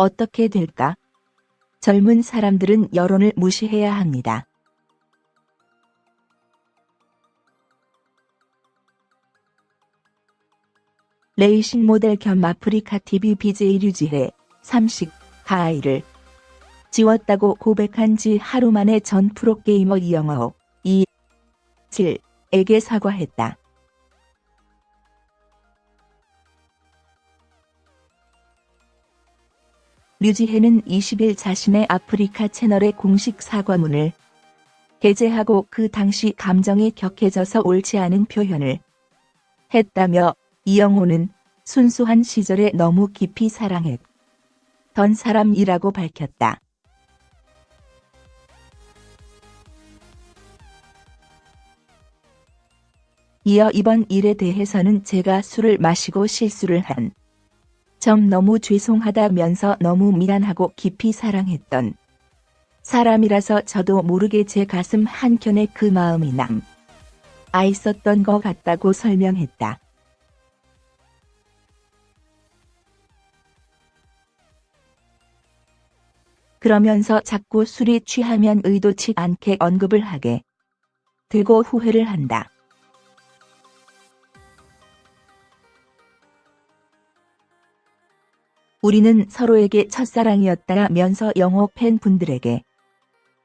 어떻게 될까? 젊은 사람들은 여론을 무시해야 합니다. 레이싱 모델 겸 아프리카 TV BJ 류지혜 30 가아이를 지웠다고 고백한 지 하루 만에 전 프로게이머 이영호 2 7에게 사과했다. 류지혜는 20일 자신의 아프리카 채널의 공식 사과문을 게재하고 그 당시 감정이 격해져서 옳지 않은 표현을 했다며 이영호는 순수한 시절에 너무 깊이 사랑했던 사람이라고 밝혔다. 이어 이번 일에 대해서는 제가 술을 마시고 실수를 한 점 너무 죄송하다면서 너무 미안하고 깊이 사랑했던 사람이라서 저도 모르게 제 가슴 한켠에 그 마음이 남. 아 있었던 것 같다고 설명했다. 그러면서 자꾸 술이 취하면 의도치 않게 언급을 하게 되고 후회를 한다. 우리는 서로에게 첫사랑이었다면서 영호 팬분들에게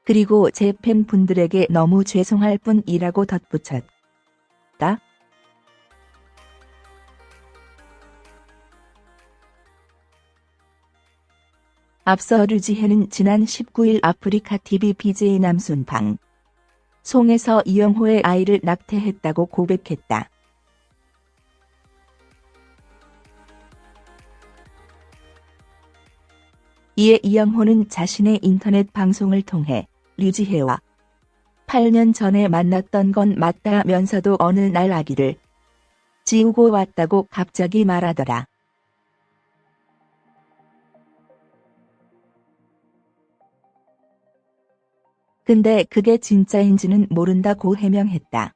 그리고 제 팬분들에게 너무 죄송할 뿐이라고 덧붙였다. 앞서 류지혜는 지난 19일 아프리카 TV BJ 남순방 송에서 이영호의 아이를 낙태했다고 고백했다. 이에 이영호는 자신의 인터넷 방송을 통해 류지혜와 8년 전에 만났던 건 맞다면서도 어느 날 아기를 지우고 왔다고 갑자기 말하더라. 근데 그게 진짜인지는 모른다고 해명했다.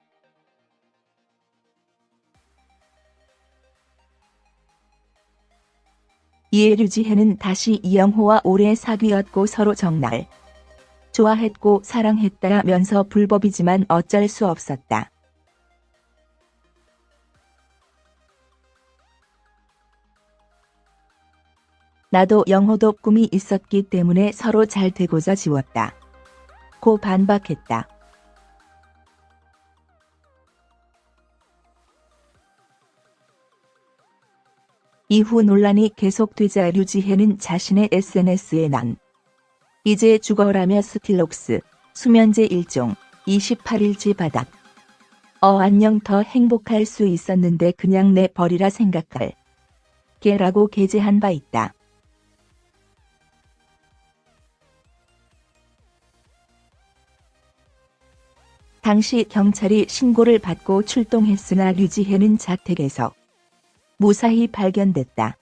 이에 류지혜는 다시 이영호와 오래 사귀었고 서로 정말 좋아했고 사랑했다면서 불법이지만 어쩔 수 없었다. 나도 영호도 꿈이 있었기 때문에 서로 잘 되고자 지웠다. 고 반박했다. 이후 논란이 계속되자 류지혜는 자신의 SNS에 난 이제 죽어라며 스틸녹스 수면제 1종 28일치 받았어 안녕 더 행복할 수 있었는데 그냥 내 벌이라 생각할 게라고 게재한 바 있다. 당시 경찰이 신고를 받고 출동했으나 류지혜는 자택에서 무사히 발견됐다.